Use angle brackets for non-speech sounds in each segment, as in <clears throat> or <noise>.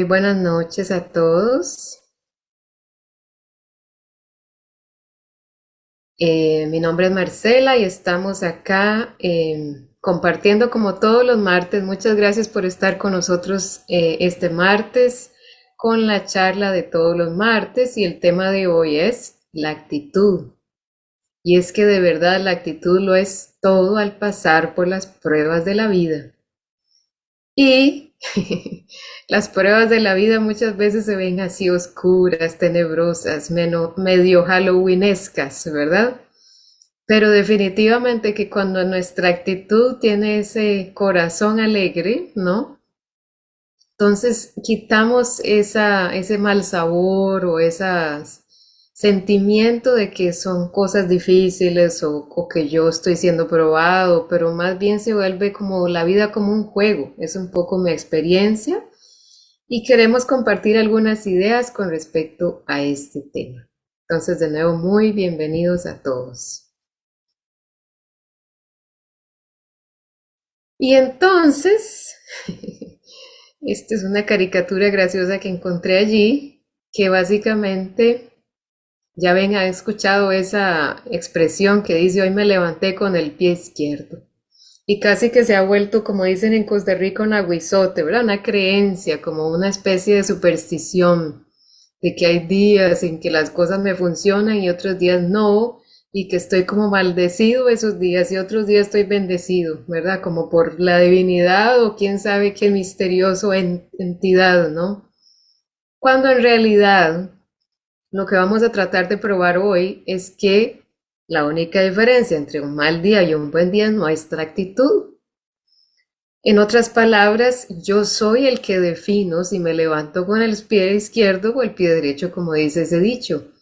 Muy buenas noches a todos. Eh, mi nombre es Marcela y estamos acá eh, compartiendo como todos los martes. Muchas gracias por estar con nosotros eh, este martes con la charla de todos los martes y el tema de hoy es la actitud. Y es que de verdad la actitud lo es todo al pasar por las pruebas de la vida. Y <laughs> las pruebas de la vida muchas veces se ven así oscuras, tenebrosas, medio halloweenescas, ¿verdad? Pero definitivamente que cuando nuestra actitud tiene ese corazón alegre, ¿no? Entonces quitamos ese mal sabor o esas sentimiento de que son cosas difíciles o, que yo estoy siendo probado, pero más bien se vuelve como la vida como un juego. Es un poco mi experiencia y queremos compartir algunas ideas con respecto a este tema. Entonces, de nuevo, muy bienvenidos a todos. Y entonces, <laughs> esta es una caricatura graciosa que encontré allí, que básicamente ya ven, ha escuchado esa expresión que dice hoy me levanté con el pie izquierdo. Y casi que se ha vuelto, como dicen en Costa Rica, un aguizote, ¿verdad? Una creencia, como una especie de superstición, de que hay días en que las cosas me funcionan y otros días no, y que estoy como maldecido esos días y otros días estoy bendecido, ¿verdad? Como por la divinidad o quién sabe qué misterioso entidad, ¿no? Cuando en realidad lo que vamos a tratar de probar hoy es que la única diferencia entre un mal día y un buen día es nuestra actitud. En otras palabras, yo soy el que defino si me levanto con el pie izquierdo o el pie derecho, como dice ese dicho.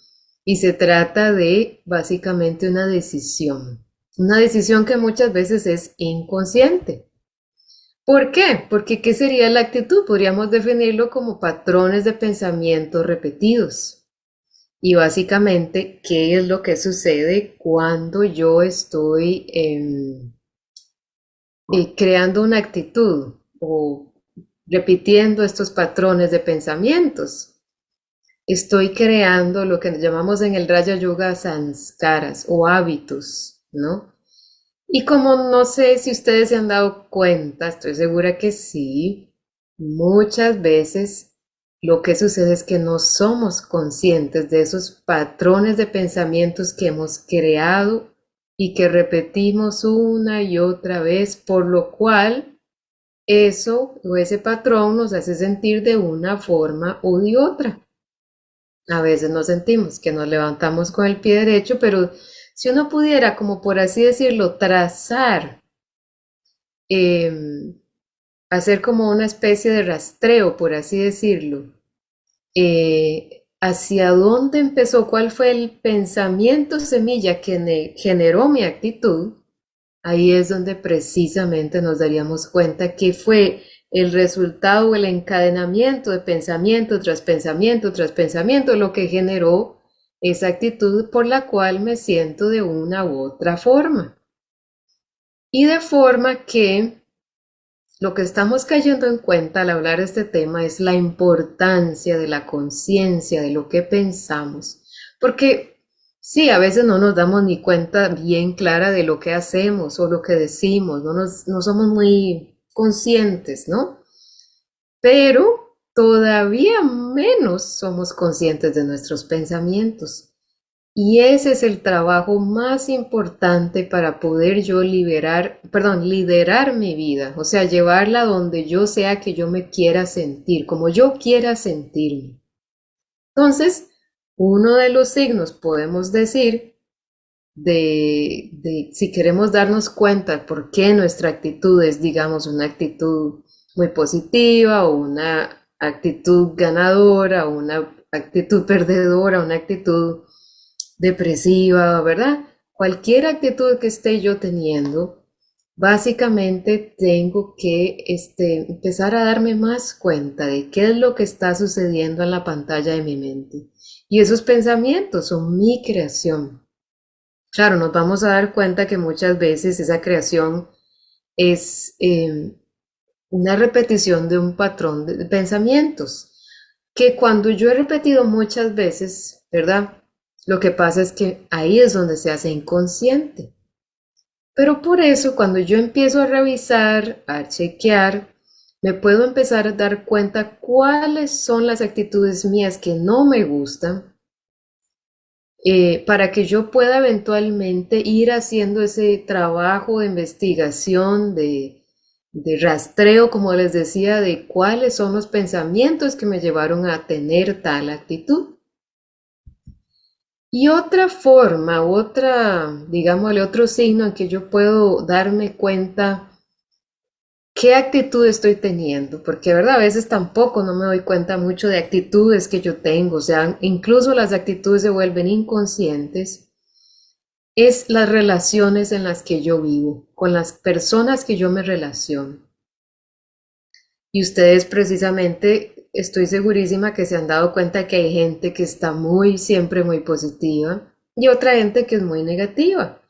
Y se trata de básicamente una decisión. Una decisión que muchas veces es inconsciente. ¿Por qué? Porque ¿qué sería la actitud? Podríamos definirlo como patrones de pensamiento repetidos. Y básicamente, ¿qué es lo que sucede cuando yo estoy eh, creando una actitud o repitiendo estos patrones de pensamientos? Estoy creando lo que llamamos en el Raya Yoga sanskaras o hábitos, ¿no? Y como no sé si ustedes se han dado cuenta, estoy segura que sí, muchas veces lo que sucede es que no somos conscientes de esos patrones de pensamientos que hemos creado y que repetimos una y otra vez, por lo cual eso o ese patrón nos hace sentir de una forma u de otra. A veces nos sentimos que nos levantamos con el pie derecho, pero si uno pudiera, como por así decirlo, trazar em, hacer como una especie de rastreo, por así decirlo, eh, hacia dónde empezó, cuál fue el pensamiento semilla que generó mi actitud, ahí es donde precisamente nos daríamos cuenta que fue el resultado, el encadenamiento de pensamiento tras pensamiento tras pensamiento lo que generó esa actitud por la cual me siento de una u otra forma. Y de forma que lo que estamos cayendo en cuenta al hablar de este tema es la importancia de la conciencia, de lo que pensamos. Porque sí, a veces no nos damos ni cuenta bien clara de lo que hacemos o lo que decimos, no, no somos muy conscientes, ¿no? Pero todavía menos somos conscientes de nuestros pensamientos. Y ese es el trabajo más importante para poder yo liberar, perdón, liderar mi vida, o sea, llevarla donde yo sea que yo me quiera sentir, como yo quiera sentirme. Entonces, uno de los signos podemos decir de, si queremos darnos cuenta por qué nuestra actitud es, digamos, una actitud muy positiva o una actitud ganadora o una actitud perdedora, una actitud depresiva, ¿verdad? Cualquier actitud que esté yo teniendo, básicamente tengo que este, empezar a darme más cuenta de qué es lo que está sucediendo en la pantalla de mi mente. Y esos pensamientos son mi creación. Claro, nos vamos a dar cuenta que muchas veces esa creación es, em, una repetición de un patrón de pensamientos, que cuando yo he repetido muchas veces, ¿verdad? Lo que pasa es que ahí es donde se hace inconsciente. Pero por eso cuando yo empiezo a revisar, a chequear, me puedo empezar a dar cuenta cuáles son las actitudes mías que no me gustan eh, para que yo pueda eventualmente ir haciendo ese trabajo de investigación, de, de rastreo, como les decía, de cuáles son los pensamientos que me llevaron a tener tal actitud. Y otra forma, otra, digámosle, otro signo en que yo puedo darme cuenta qué actitud estoy teniendo, porque verdad, a veces tampoco no me doy cuenta mucho de actitudes que yo tengo, o sea, incluso las actitudes se vuelven inconscientes, es las relaciones en las que yo vivo, con las personas que yo me relaciono. Y ustedes precisamente, estoy segurísima que se han dado cuenta que hay gente que está muy, siempre muy positiva y otra gente que es muy negativa.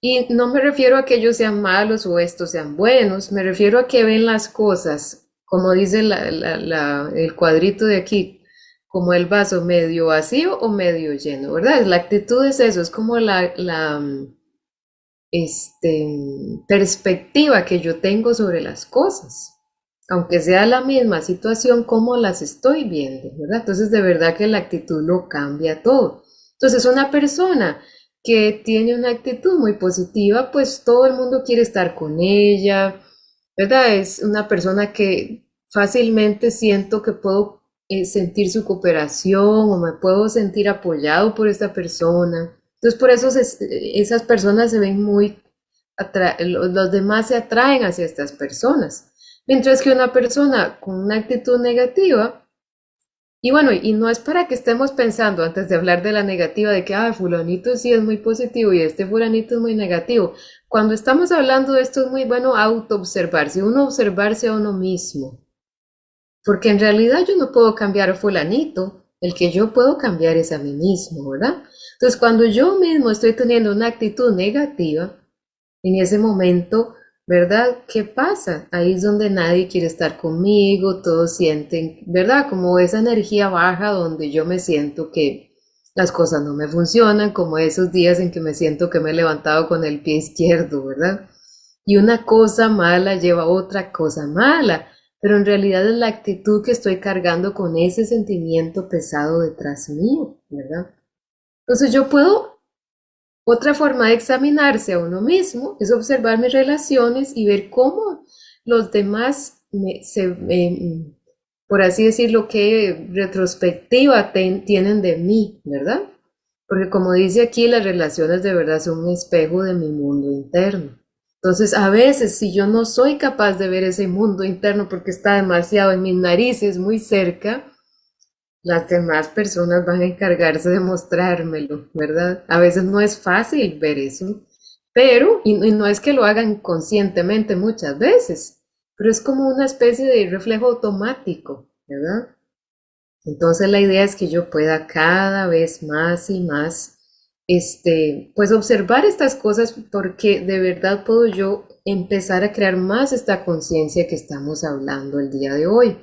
Y no me refiero a que ellos sean malos o estos sean buenos, me refiero a que ven las cosas, como dice el cuadrito de aquí, como el vaso medio vacío o medio lleno, ¿verdad? La actitud es eso, es como la, este, perspectiva que yo tengo sobre las cosas, aunque sea la misma situación, como las estoy viendo, ¿verdad? Entonces, de verdad que la actitud lo cambia todo. Entonces, una persona que tiene una actitud muy positiva, pues todo el mundo quiere estar con ella, ¿verdad? Es una persona que fácilmente siento que puedo eh, sentir su cooperación o me puedo sentir apoyado por esta persona. Entonces por eso esas personas se ven muy, los demás se atraen hacia estas personas. Mientras que una persona con una actitud negativa, y bueno, y no es para que estemos pensando antes de hablar de la negativa de que, ah, fulanito sí es muy positivo y este fulanito es muy negativo. Cuando estamos hablando de esto es muy bueno auto-observarse, uno observarse a uno mismo. Porque en realidad yo no puedo cambiar a fulanito, el que yo puedo cambiar es a mí mismo, ¿verdad? Entonces cuando yo mismo estoy teniendo una actitud negativa, en ese momento ¿verdad? ¿Qué pasa? Ahí es donde nadie quiere estar conmigo, todos sienten, ¿verdad? Como esa energía baja donde yo me siento que las cosas no me funcionan, como esos días en que me siento que me he levantado con el pie izquierdo, ¿verdad? Y una cosa mala lleva a otra cosa mala, pero en realidad es la actitud que estoy cargando con ese sentimiento pesado detrás mío, ¿verdad? Entonces yo puedo otra forma de examinarse a uno mismo es observar mis relaciones y ver cómo los demás, se, por así decirlo, qué retrospectiva tienen de mí, ¿verdad? Porque como dice aquí, las relaciones de verdad son un espejo de mi mundo interno. Entonces, a veces, si yo no soy capaz de ver ese mundo interno porque está demasiado en mis narices, muy cerca, las demás personas van a encargarse de mostrármelo, ¿verdad? A veces no es fácil ver eso, pero, y, no es que lo hagan conscientemente muchas veces, pero es como una especie de reflejo automático, ¿verdad? Entonces la idea es que yo pueda cada vez más y más, este, pues observar estas cosas porque de verdad puedo yo empezar a crear más esta conciencia que estamos hablando el día de hoy.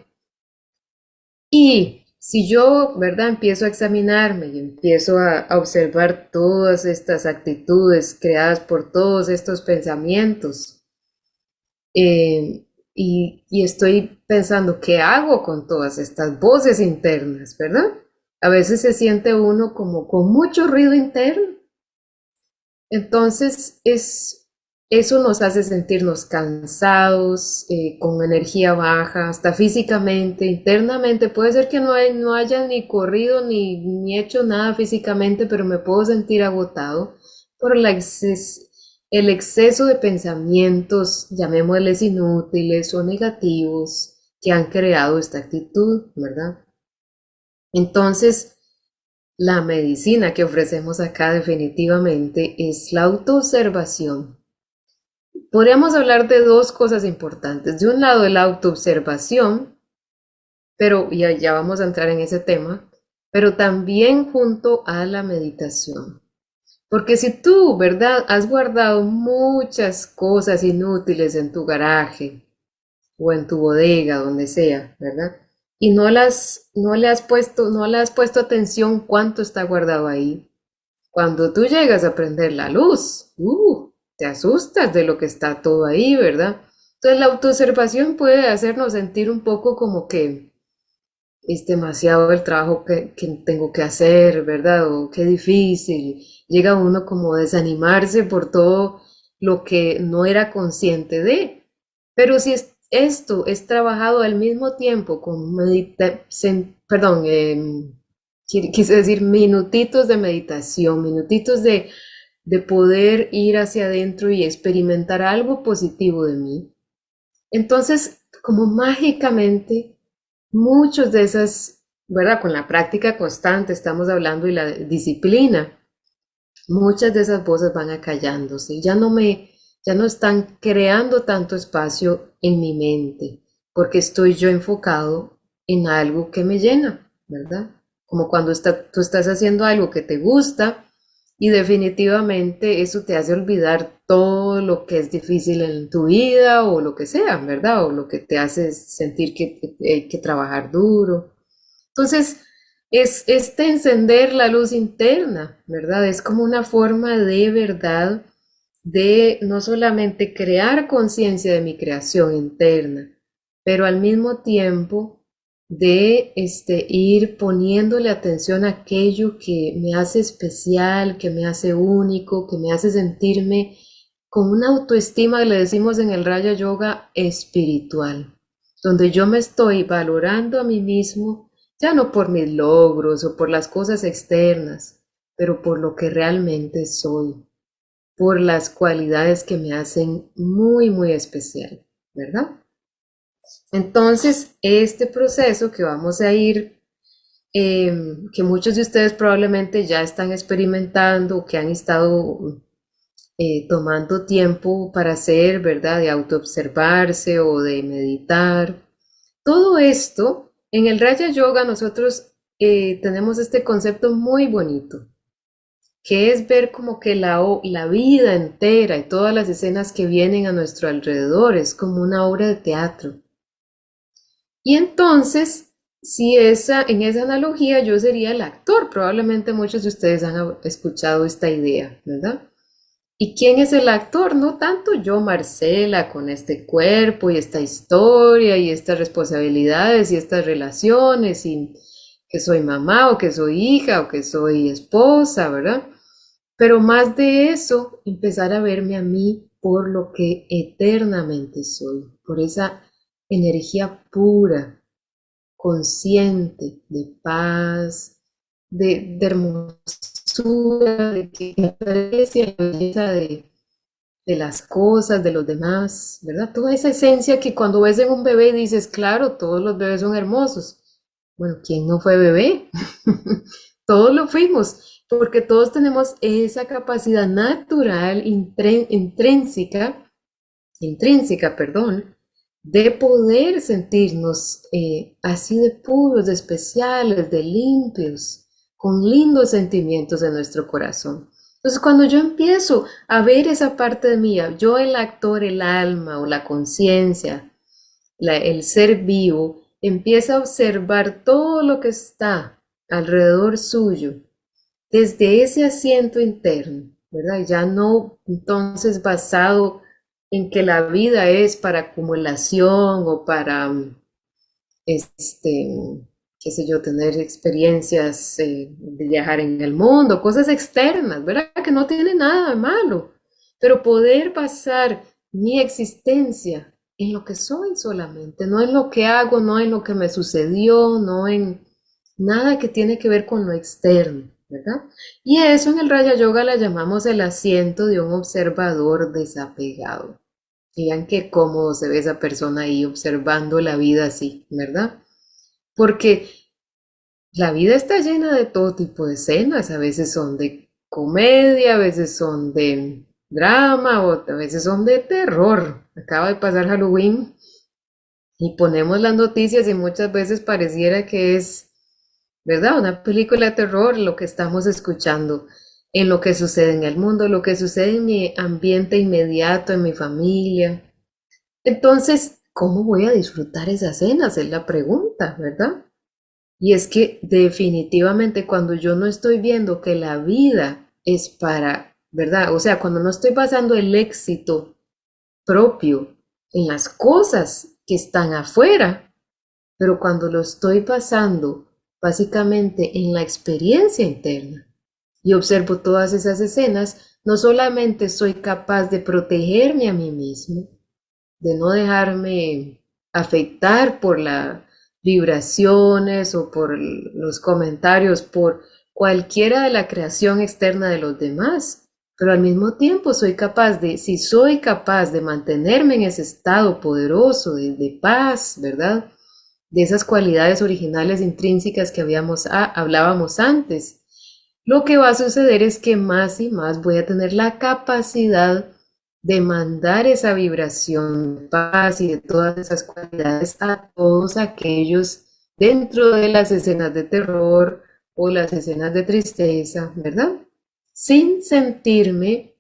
Y si yo, ¿verdad? Empiezo a examinarme y empiezo a, observar todas estas actitudes creadas por todos estos pensamientos eh, y, y estoy pensando, ¿qué hago con todas estas voces internas, ¿verdad? A veces se siente uno como con mucho ruido interno. Entonces es eso nos hace sentirnos cansados, eh, con energía baja, hasta físicamente, internamente. Puede ser que no, no haya ni corrido ni, ni, hecho nada físicamente, pero me puedo sentir agotado por el exceso de pensamientos, llamémosles inútiles o negativos, que han creado esta actitud, ¿verdad? Entonces, la medicina que ofrecemos acá definitivamente es la autoobservación podríamos hablar de dos cosas importantes. De un lado, la autoobservación, pero ya, ya vamos a entrar en ese tema, pero también junto a la meditación. Porque si tú, ¿verdad? Has guardado muchas cosas inútiles en tu garaje, o en tu bodega, donde sea, ¿verdad? Y no las, no le has puesto, no le has puesto atención cuánto está guardado ahí. Cuando tú llegas a prender la luz, uh, te asustas de lo que está todo ahí, ¿verdad? Entonces la autoobservación puede hacernos sentir un poco como que es demasiado el trabajo que, tengo que hacer, ¿verdad? O qué difícil. Llega uno como a desanimarse por todo lo que no era consciente de. Pero si esto es trabajado al mismo tiempo con meditación, perdón, em, quise decir minutitos de meditación, minutitos de, de poder ir hacia adentro y experimentar algo positivo de mí. Entonces, como mágicamente, muchos de esas, ¿verdad? Con la práctica constante, estamos hablando y la disciplina, muchas de esas voces van acallándose. Ya no me, ya no están creando tanto espacio en mi mente, porque estoy yo enfocado en algo que me llena, ¿verdad? Como cuando tú estás haciendo algo que te gusta y definitivamente eso te hace olvidar todo lo que es difícil en tu vida o lo que sea, ¿verdad? O lo que te hace sentir que hay que trabajar duro. Entonces, es este encender la luz interna, ¿verdad? Es como una forma de verdad de no solamente crear conciencia de mi creación interna, pero al mismo tiempo de este, ir poniéndole atención a aquello que me hace especial, que me hace único, que me hace sentirme con una autoestima, le decimos en el Raya Yoga, espiritual, donde yo me estoy valorando a mí mismo, ya no por mis logros o por las cosas externas, pero por lo que realmente soy por las cualidades que me hacen muy, muy especial, ¿verdad? Entonces, este proceso que vamos a ir, em, que muchos de ustedes probablemente ya están experimentando, que han estado eh, tomando tiempo para hacer, ¿verdad? De autoobservarse o de meditar. Todo esto, en el Raya Yoga nosotros eh, tenemos este concepto muy bonito que es ver como que la, la vida entera y todas las escenas que vienen a nuestro alrededor es como una obra de teatro. Y entonces, si esa, en esa analogía yo sería el actor, probablemente muchos de ustedes han escuchado esta idea, ¿verdad? ¿Y quién es el actor? No tanto yo, Marcela, con este cuerpo y esta historia y estas responsabilidades y estas relaciones y que soy mamá o que soy hija o que soy esposa, ¿verdad? Pero más de eso, empezar a verme a mí por lo que eternamente soy, por esa energía pura, consciente, de paz, de, hermosura, de que aprecia la belleza de, de las cosas, de los demás, ¿verdad? Toda esa esencia que cuando ves en un bebé dices, claro, todos los bebés son hermosos. Bueno, ¿quién no fue bebé? <laughs> todos lo fuimos porque todos tenemos esa capacidad natural, intrínseca, intrínseca, perdón, de poder sentirnos eh, así de puros, de especiales, de limpios, con lindos sentimientos en nuestro corazón. Entonces, cuando yo empiezo a ver esa parte de mí, yo el actor, el alma o la conciencia, el ser vivo, empieza a observar todo lo que está alrededor suyo desde ese asiento interno, ¿verdad? Ya no entonces basado en que la vida es para acumulación o para, este, qué sé yo, tener experiencias eh, de viajar en el mundo, cosas externas, ¿verdad? Que no tiene nada de malo, pero poder basar mi existencia en lo que soy solamente, no en lo que hago, no en lo que me sucedió, no en nada que tiene que ver con lo externo. ¿Verdad? Y eso en el Raya Yoga la llamamos el asiento de un observador desapegado. Vean qué cómodo se ve esa persona ahí observando la vida así, ¿verdad? Porque la vida está llena de todo tipo de escenas, a veces son de comedia, a veces son de drama o a veces son de terror. Acaba de pasar Halloween y ponemos las noticias y muchas veces pareciera que es ¿verdad? Una película de terror, lo que estamos escuchando, en lo que sucede en el mundo, lo que sucede en mi ambiente inmediato, en mi familia. Entonces, ¿cómo voy a disfrutar esas cenas? Es la pregunta, ¿verdad? Y es que definitivamente cuando yo no estoy viendo que la vida es para, ¿verdad? O sea, cuando no estoy basando el éxito propio en las cosas que están afuera, pero cuando lo estoy pasando básicamente en la experiencia interna y observo todas esas escenas, no solamente soy capaz de protegerme a mí mismo, de no dejarme afectar por las vibraciones o por los comentarios, por cualquiera de la creación externa de los demás, pero al mismo tiempo soy capaz de, si soy capaz de mantenerme en ese estado poderoso de, paz, ¿verdad? De esas cualidades originales intrínsecas que habíamos, ah, hablábamos antes, lo que va a suceder es que más y más voy a tener la capacidad de mandar esa vibración de paz y de todas esas cualidades a todos aquellos dentro de las escenas de terror o las escenas de tristeza, ¿verdad? Sin sentirme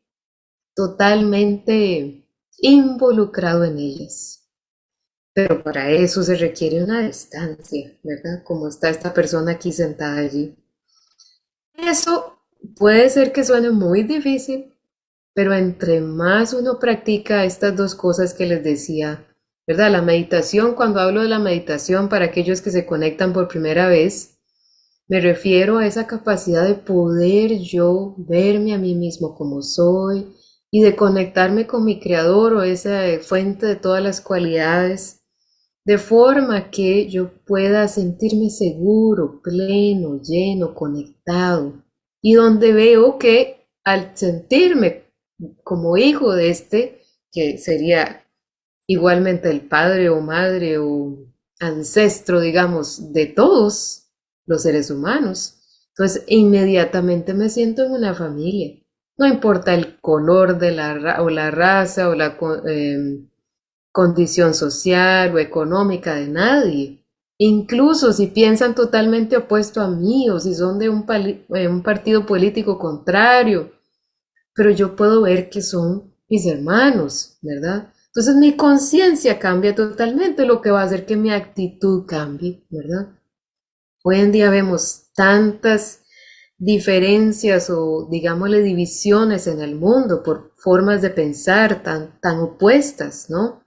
totalmente involucrado en ellas. Pero para eso se requiere una distancia, ¿verdad? Como está esta persona aquí sentada allí. Eso puede ser que suene muy difícil, pero entre más uno practica estas dos cosas que les decía, ¿verdad? La meditación, cuando hablo de la meditación para aquellos que se conectan por primera vez, me refiero a esa capacidad de poder yo verme a mí mismo como soy y de conectarme con mi creador o esa fuente de todas las cualidades, de forma que yo pueda sentirme seguro, pleno, lleno, conectado. Y donde veo que al sentirme como hijo de este, que sería igualmente el padre o madre o ancestro, digamos, de todos los seres humanos. Entonces, inmediatamente me siento en una familia. No importa el color de la o la raza o la em, condición social o económica de nadie. Incluso si piensan totalmente opuesto a mí o si son de un, eh, un partido político contrario pero yo puedo ver que son mis hermanos, ¿verdad? Entonces mi conciencia cambia totalmente, lo que va a hacer que mi actitud cambie, ¿verdad? Hoy en día vemos tantas diferencias o digámosle divisiones en el mundo por formas de pensar tan, tan opuestas, ¿no?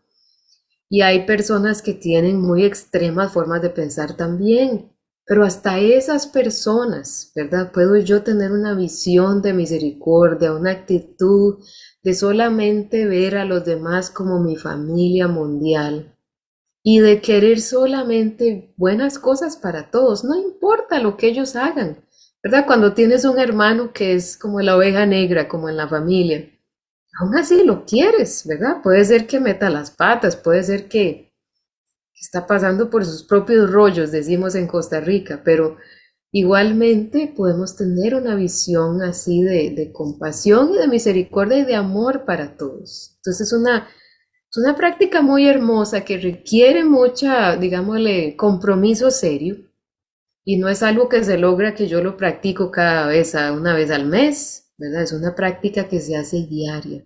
Y hay personas que tienen muy extremas formas de pensar también. Pero hasta esas personas, ¿verdad? Puedo yo tener una visión de misericordia, una actitud de solamente ver a los demás como mi familia mundial y de querer solamente buenas cosas para todos, no importa lo que ellos hagan, ¿verdad? Cuando tienes un hermano que es como la oveja negra, como en la familia, aún así lo quieres, ¿verdad? Puede ser que meta las patas, puede ser que está pasando por sus propios rollos, decimos en Costa Rica, pero igualmente podemos tener una visión así de, compasión y de misericordia y de amor para todos. Entonces es una, es una práctica muy hermosa que requiere mucha, digámosle, compromiso serio. Y no es algo que se logra que yo lo practico cada vez, una vez al mes, Es una práctica que se hace diaria,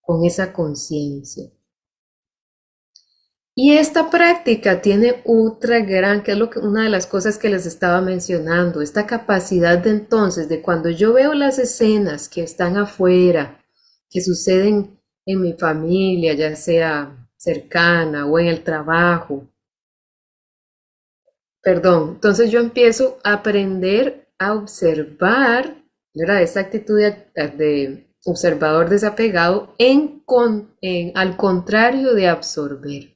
con esa conciencia. Y esta práctica tiene otra gran, que es que, una de las cosas que les estaba mencionando, esta capacidad de entonces, de cuando yo veo las escenas que están afuera, que suceden en mi familia, ya sea cercana o en el trabajo. Perdón, entonces yo empiezo a aprender a observar, ¿verdad? Esta actitud de, observador desapegado en, al contrario de absorber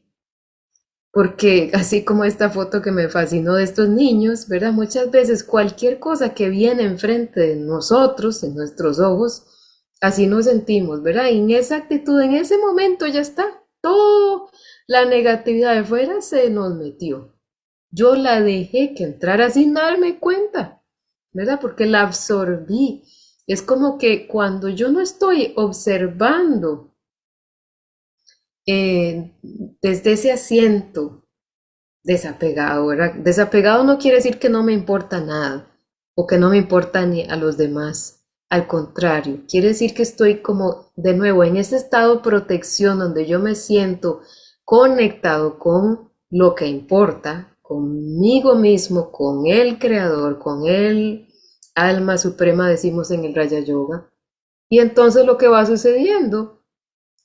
porque así como esta foto que me fascinó de estos niños, ¿verdad? Muchas veces cualquier cosa que viene enfrente de nosotros, en nuestros ojos, así nos sentimos, ¿verdad? Y en esa actitud, en ese momento ya está, toda la negatividad de fuera se nos metió. Yo la dejé que entrara sin darme cuenta, ¿verdad? Porque la absorbí. Es como que cuando yo no estoy observando eh, desde ese asiento desapegado, ¿verdad? Desapegado no quiere decir que no me importa nada o que no me importa ni a los demás. Al contrario, quiere decir que estoy como de nuevo en ese estado de protección donde yo me siento conectado con lo que importa, conmigo mismo, con el creador, con el alma suprema, decimos en el Raya Yoga. Y entonces lo que va sucediendo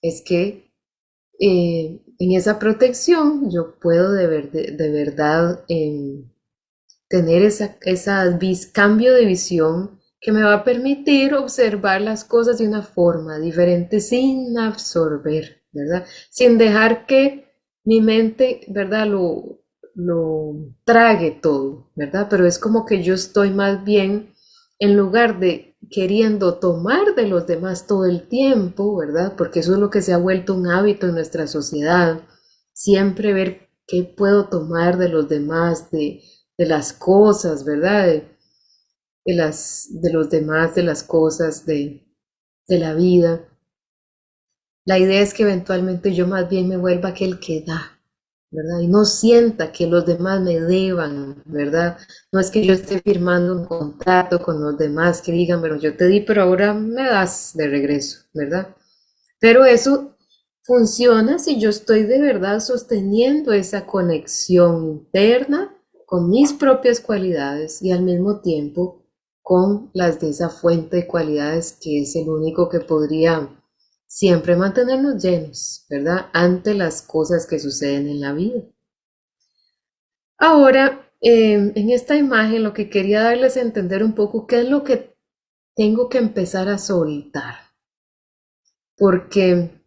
es que eh, en esa protección yo puedo de, verdad em, tener ese esa cambio de visión que me va a permitir observar las cosas de una forma diferente sin absorber, ¿verdad? Sin dejar que mi mente, ¿verdad? Lo, lo trague todo, ¿verdad? Pero es como que yo estoy más bien, en lugar de queriendo tomar de los demás todo el tiempo, ¿verdad? Porque eso es lo que se ha vuelto un hábito en nuestra sociedad, siempre ver qué puedo tomar de los demás, de, de las cosas, ¿verdad? de, las, de los demás, de las cosas, de, de la vida. La idea es que eventualmente yo más bien me vuelva aquel que da, Y no sienta que los demás me deban, ¿verdad? No es que yo esté firmando un contrato con los demás que digan, bueno, yo te di, pero ahora me das de regreso, ¿verdad? Pero eso funciona si yo estoy de verdad sosteniendo esa conexión interna con mis propias cualidades y al mismo tiempo con las de esa fuente de cualidades que es el único que podría siempre mantenernos llenos, ¿verdad? Ante las cosas que suceden en la vida. Ahora, em, en esta imagen lo que quería darles a entender un poco qué es lo que tengo que empezar a soltar. Porque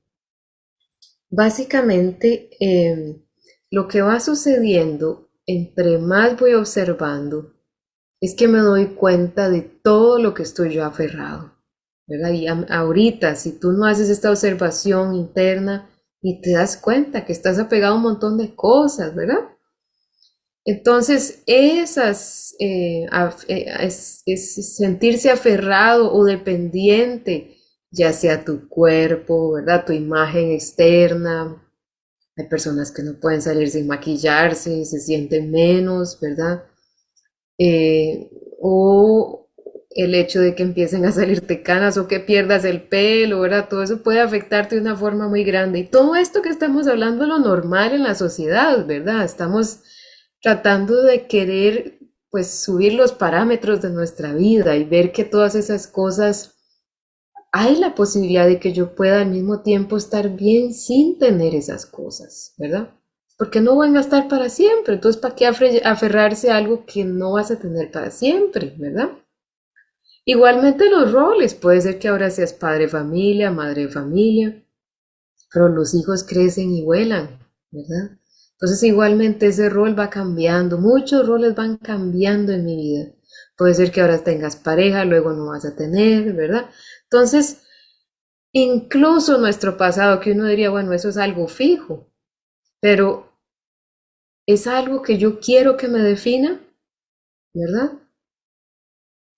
básicamente em, lo que va sucediendo entre más voy observando, es que me doy cuenta de todo lo que estoy yo aferrado. ¿Verdad? Y ahorita, si tú no haces esta observación interna y te das cuenta que estás apegado a un montón de cosas, ¿verdad? Entonces, esas, eh, eh, es, sentirse aferrado o dependiente, ya sea tu cuerpo, ¿verdad? Tu imagen externa. Hay personas que no pueden salir sin maquillarse, se sienten menos, ¿verdad? Eh, o el hecho de que empiecen a salirte canas o que pierdas el pelo, ¿verdad? Todo eso puede afectarte de una forma muy grande. Y todo esto que estamos hablando es lo normal en la sociedad, ¿verdad? Estamos tratando de querer, pues, subir los parámetros de nuestra vida y ver que todas esas cosas, hay la posibilidad de que yo pueda al mismo tiempo estar bien sin tener esas cosas, ¿verdad? porque no van a estar para siempre. Entonces, ¿para qué aferrarse a algo que no vas a tener para siempre, verdad? Igualmente los roles, puede ser que ahora seas padre familia, madre familia, pero los hijos crecen y vuelan, ¿verdad? Entonces igualmente ese rol va cambiando, muchos roles van cambiando en mi vida. Puede ser que ahora tengas pareja, luego no vas a tener, ¿verdad? Entonces, incluso nuestro pasado, que uno diría, bueno, eso es algo fijo, pero es algo que yo quiero que me defina, ¿verdad?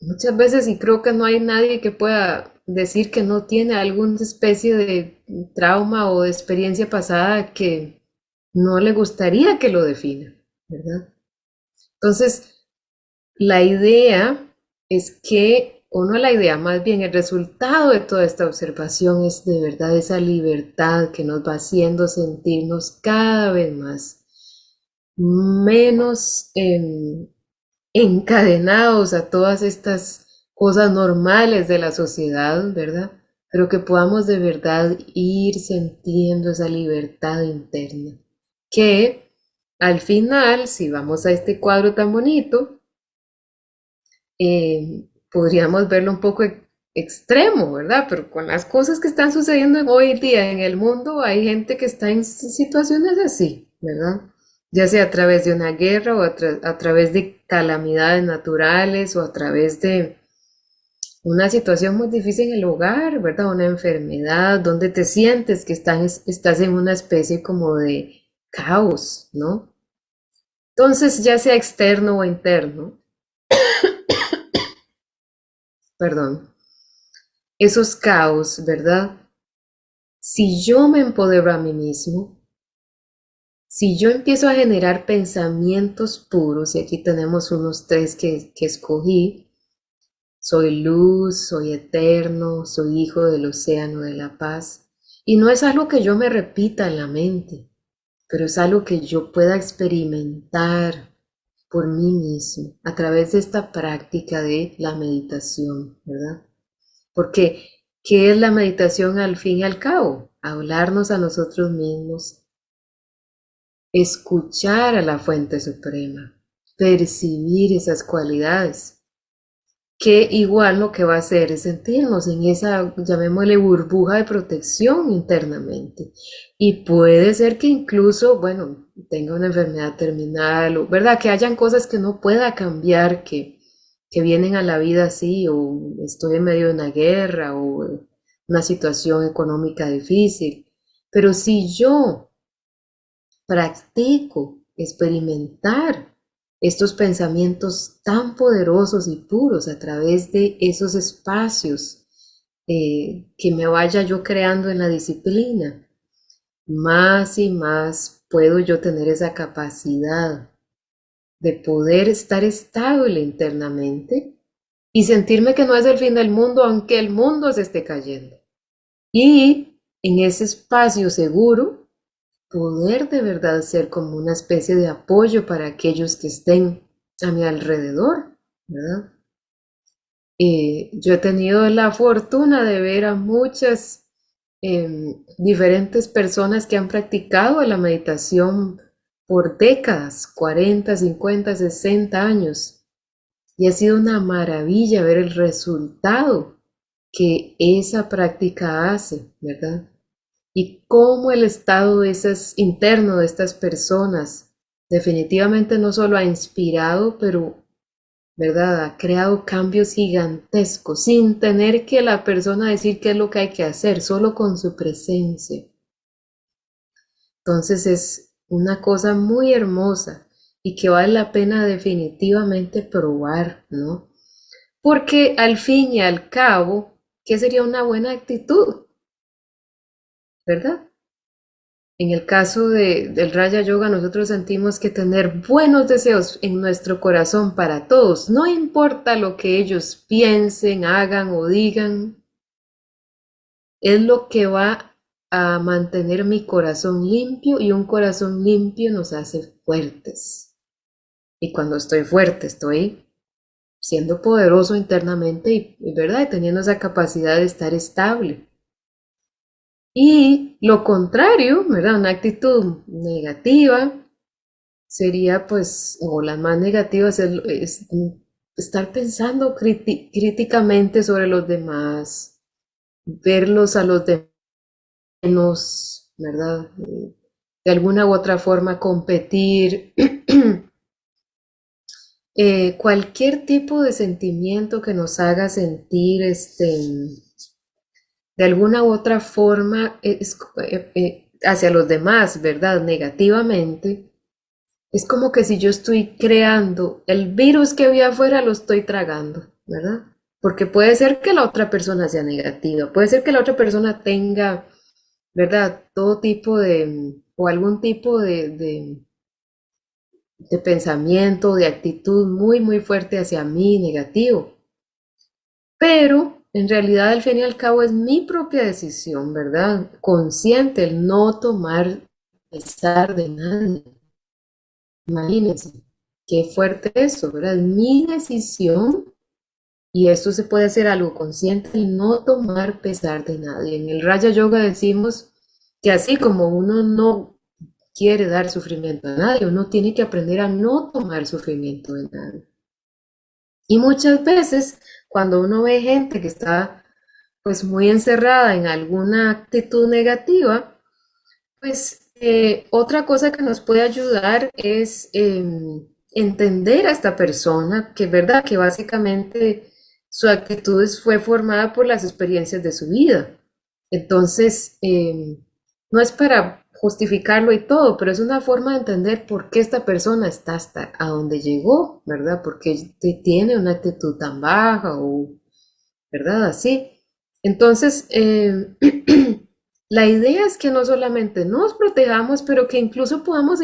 Muchas veces, y creo que no hay nadie que pueda decir que no tiene alguna especie de trauma o de experiencia pasada que no le gustaría que lo defina, ¿verdad? Entonces, la idea es que o no la idea, más bien el resultado de toda esta observación es de verdad esa libertad que nos va haciendo sentirnos cada vez más menos em, encadenados a todas estas cosas normales de la sociedad, ¿verdad? Pero que podamos de verdad ir sintiendo esa libertad interna. Que al final, si vamos a este cuadro tan bonito, eh, podríamos verlo un poco extremo, ¿verdad? Pero con las cosas que están sucediendo hoy día en el mundo, hay gente que está en situaciones así, ¿verdad? Ya sea a través de una guerra o a, través de calamidades naturales o a través de una situación muy difícil en el hogar, ¿verdad? Una enfermedad, donde te sientes que estás, estás en una especie como de caos, ¿no? Entonces, ya sea externo o interno, <coughs> perdón, esos caos, ¿verdad? Si yo me empodero a mí mismo, si yo empiezo a generar pensamientos puros, y aquí tenemos unos tres que, que escogí, soy luz, soy eterno, soy hijo del océano de la paz, y no es algo que yo me repita en la mente, pero es algo que yo pueda experimentar por mí mismo a través de esta práctica de la meditación, ¿verdad? Porque, ¿qué es la meditación al fin y al cabo? Hablarnos a nosotros mismos, escuchar a la fuente suprema, percibir esas cualidades que igual lo que va a hacer es sentirnos en esa, llamémosle, burbuja de protección internamente. Y puede ser que incluso, bueno, tenga una enfermedad terminal, o, ¿verdad? Que hayan cosas que no pueda cambiar, que, que vienen a la vida así, o estoy en medio de una guerra, o una situación económica difícil. Pero si yo practico experimentar estos pensamientos tan poderosos y puros a través de esos espacios eh, que me vaya yo creando en la disciplina, más y más puedo yo tener esa capacidad de poder estar estable internamente y sentirme que no es el fin del mundo, aunque el mundo se esté cayendo. Y en ese espacio seguro poder de verdad ser como una especie de apoyo para aquellos que estén a mi alrededor, ¿verdad? Eh, yo he tenido la fortuna de ver a muchas em, diferentes personas que han practicado la meditación por décadas, 40, 50, 60 años. Y ha sido una maravilla ver el resultado que esa práctica hace, ¿verdad? Y cómo el estado interno de estas personas definitivamente no solo ha inspirado, pero ¿verdad? Ha creado cambios gigantescos sin tener que la persona decir qué es lo que hay que hacer, solo con su presencia. Entonces es una cosa muy hermosa y que vale la pena definitivamente probar, ¿no? Porque al fin y al cabo, ¿qué sería una buena actitud? ¿Verdad? En el caso del Raya Yoga, nosotros sentimos que tener buenos deseos en nuestro corazón para todos, no importa lo que ellos piensen, hagan o digan, es lo que va a mantener mi corazón limpio y un corazón limpio nos hace fuertes. Y cuando estoy fuerte, estoy siendo poderoso internamente y, ¿verdad? Y teniendo esa capacidad de estar estable. Y lo contrario, ¿verdad? Una actitud negativa sería pues, o la más negativa es, estar pensando críticamente sobre los demás, verlos a los demás ¿verdad? De alguna u otra forma competir. <clears throat> Eh, cualquier tipo de sentimiento que nos haga sentir este, de alguna u otra forma es, eh, eh, hacia los demás, ¿verdad? Negativamente, es como que si yo estoy creando el virus que había afuera, lo estoy tragando, ¿verdad? Porque puede ser que la otra persona sea negativa, puede ser que la otra persona tenga, ¿verdad? Todo tipo de, o algún tipo de, de, de pensamiento, de actitud muy, muy fuerte hacia mí, negativo. Pero en realidad, al fin y al cabo, es mi propia decisión, ¿verdad? Consciente el no tomar pesar de nadie. Imagínense, qué fuerte eso, ¿verdad? Es mi decisión y esto se puede hacer algo consciente el no tomar pesar de nadie. En el Raya Yoga decimos que así como uno no quiere dar sufrimiento a nadie, uno tiene que aprender a no tomar sufrimiento de nadie. Y muchas veces cuando uno ve gente que está pues muy encerrada en alguna actitud negativa, pues eh, otra cosa que nos puede ayudar es em, entender a esta persona, que es verdad que básicamente su actitud fue formada por las experiencias de su vida. Entonces, em, no es para justificarlo y todo, pero es una forma de entender por qué esta persona está hasta a donde llegó, ¿verdad? Porque tiene una actitud tan baja ¿verdad? Así. Entonces, eh, <clears throat> la idea es que no solamente nos protejamos, pero que incluso podamos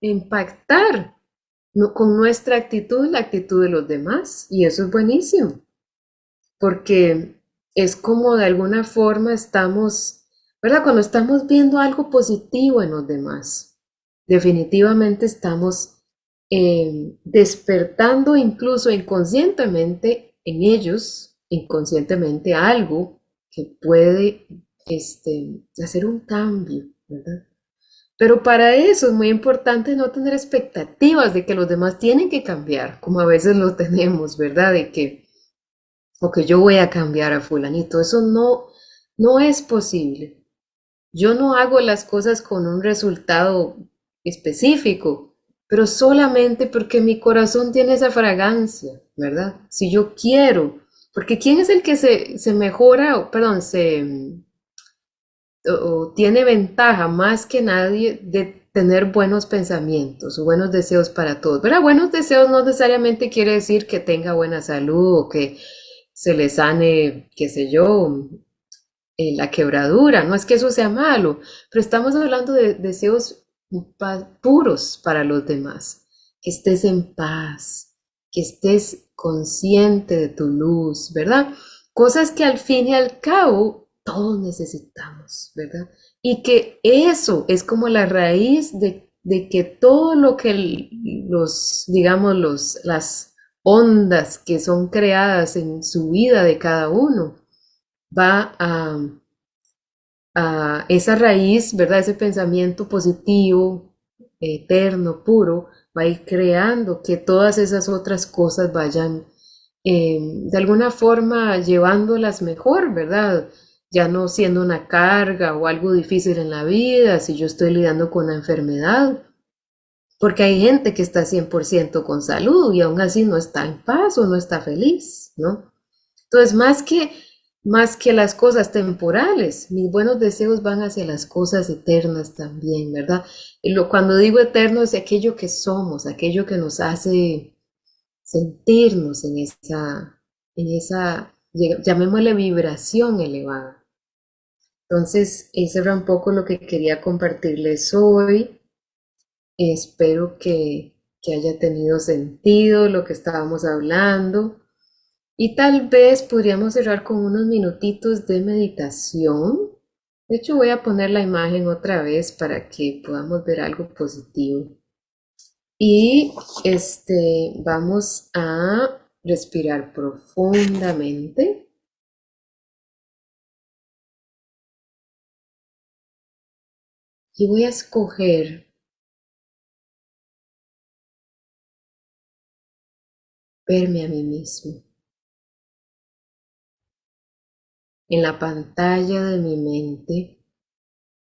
impactar con nuestra actitud la actitud de los demás. Y eso es buenísimo, porque es como de alguna forma estamos ¿verdad? Cuando estamos viendo algo positivo en los demás, definitivamente estamos eh, despertando incluso inconscientemente en ellos, inconscientemente algo que puede este, hacer un cambio, ¿verdad? Pero para eso es muy importante no tener expectativas de que los demás tienen que cambiar, como a veces lo tenemos, ¿verdad? De que, o que yo voy a cambiar a fulanito. Eso no, no es posible. Yo no hago las cosas con un resultado específico, pero solamente porque mi corazón tiene esa fragancia, ¿verdad? Si yo quiero, porque ¿quién es el que se, se mejora, perdón, se o tiene ventaja más que nadie de tener buenos pensamientos o buenos deseos para todos. Pero buenos deseos no necesariamente quiere decir que tenga buena salud o que se le sane, qué sé yo, eh, la quebradura. No es que eso sea malo, pero estamos hablando de deseos puros para los demás. Que estés en paz, que estés consciente de tu luz, ¿verdad? Cosas que al fin y al cabo todos necesitamos, ¿verdad? Y que eso es como la raíz de, que todo lo que los, digamos, los, las ondas que son creadas en su vida de cada uno, va a, esa raíz, ¿verdad? Ese pensamiento positivo, eterno, puro, va a ir creando que todas esas otras cosas vayan eh, de alguna forma llevándolas mejor, ¿verdad? ya no siendo una carga o algo difícil en la vida, si yo estoy lidiando con una enfermedad, porque hay gente que está 100% con salud y aún así no está en paz o no está feliz, ¿no? Entonces, más que, más que las cosas temporales, mis buenos deseos van hacia las cosas eternas también, ¿verdad? Y lo, cuando digo eterno es aquello que somos, aquello que nos hace sentirnos en esa, en esa, llamémosle vibración elevada. Entonces, ese era un poco lo que quería compartirles hoy. Espero que, que haya tenido sentido lo que estábamos hablando. Y tal vez podríamos cerrar con unos minutitos de meditación. De hecho, voy a poner la imagen otra vez para que podamos ver algo positivo. Y este, vamos a respirar profundamente. y voy a escoger verme a mí mismo. En la pantalla de mi mente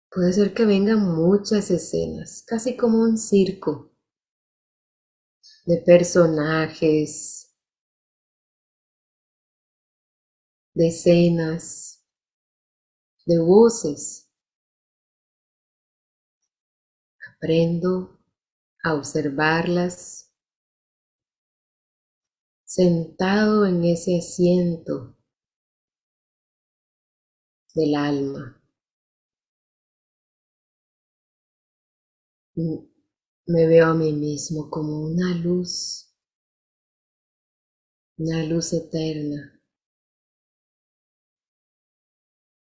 puede ser que vengan muchas escenas, casi como un circo de personajes, de escenas, de voces. Aprendo a observarlas sentado en ese asiento del alma. Me veo a mí mismo como una luz, una luz eterna,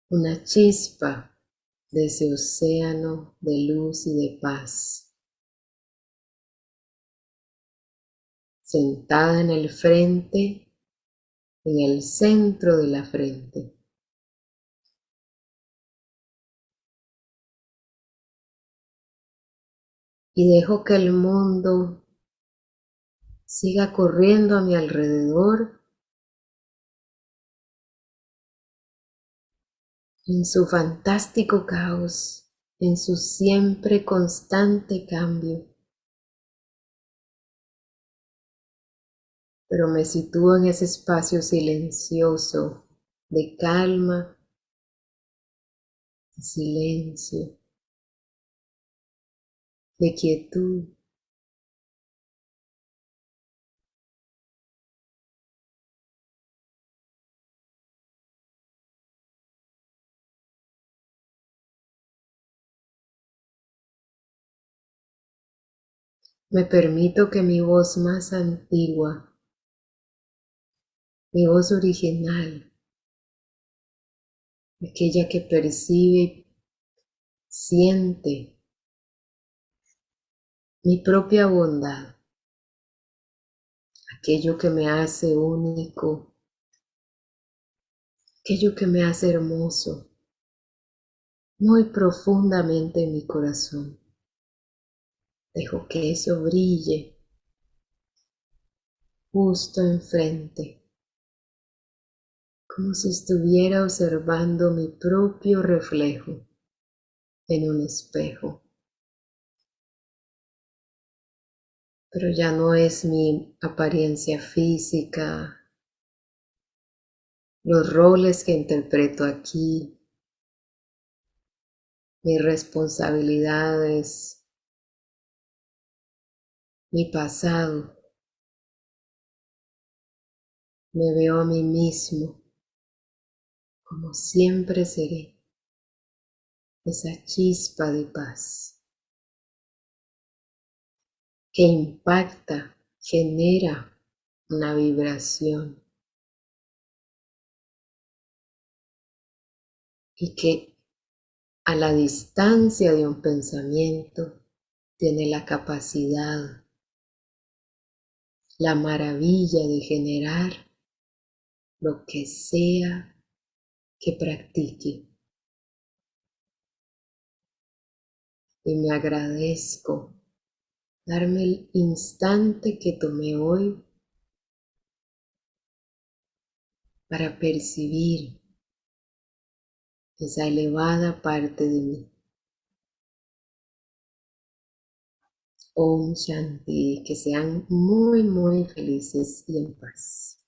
una chispa de ese océano de luz y de paz. Sentada en el frente, en el centro de la frente. Y dejo que el mundo siga corriendo a mi alrededor en su fantástico caos, en su siempre constante cambio. Pero me sitúo en ese espacio silencioso de calma, de silencio, de quietud. Me permito que mi voz más antigua, mi voz original, aquella que percibe siente mi propia bondad, aquello que me hace único, aquello que me hace hermoso, muy profundamente en mi corazón. Dejo que eso brille justo enfrente, como si estuviera observando mi propio reflejo en un espejo. Pero ya no es mi apariencia física, los roles que interpreto aquí, mis responsabilidades, mi pasado. Me veo a mí mismo como siempre seré, esa chispa de paz que impacta, genera una vibración y que a la distancia de un pensamiento tiene la capacidad, la maravilla de generar lo que sea que practique. Y me agradezco darme el instante que tomé hoy para percibir esa elevada parte de mí. Om Shanti, que sean muy, muy felices y en paz.